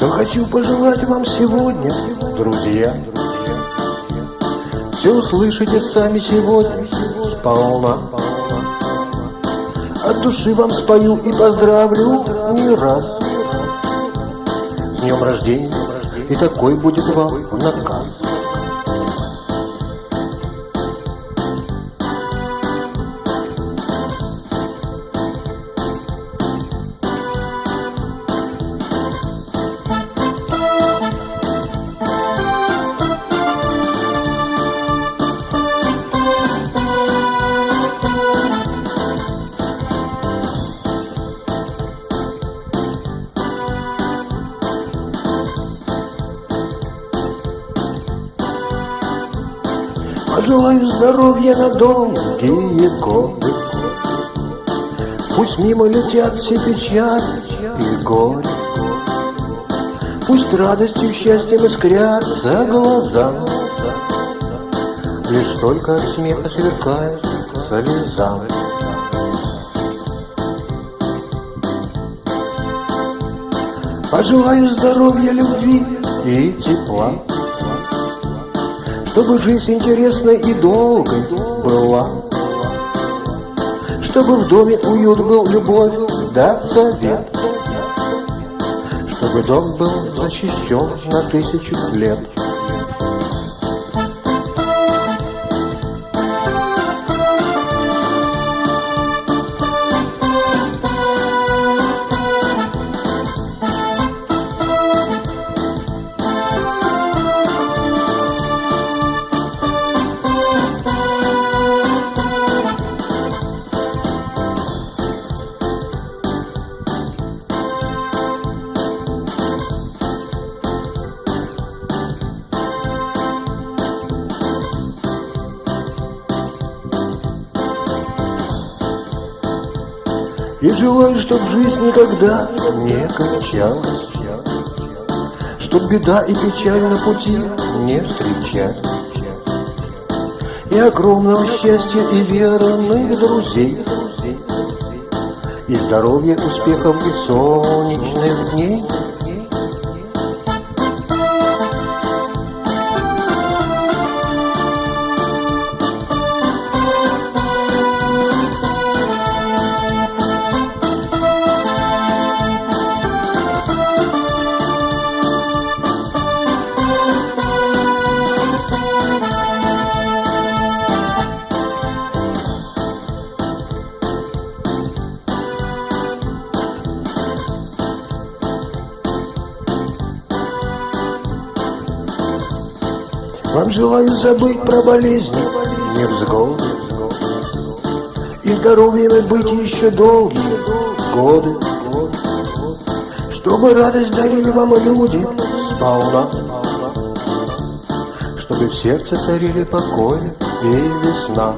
Хочу пожелать вам сегодня, друзья, Все услышите сами сегодня сполна. От души вам спою и поздравлю не раз. С днем рождения, и такой будет вам наказ. Пожелаю здоровья на долгие годы. Пусть мимо летят все печали и горе. Пусть радостью, счастьем искрятся глаза. Лишь только от смеха сверкает слеза. Пожелаю здоровья, любви и тепла. Чтобы жизнь интересной и долгой была. Чтобы в доме уют был, любовь да совет. Чтобы дом был защищен на тысячу лет И желаю, чтоб жизнь никогда не кончалась, Чтоб беда и печаль на пути не встречать, И огромного счастья и верных друзей, И здоровья, успехов и солнечных дней — Вам желаю забыть про болезни, невзгоды И здоровьем быть еще долгие годы. Чтобы радость дарили вам люди. Сполна. Чтобы в сердце царили покой и весна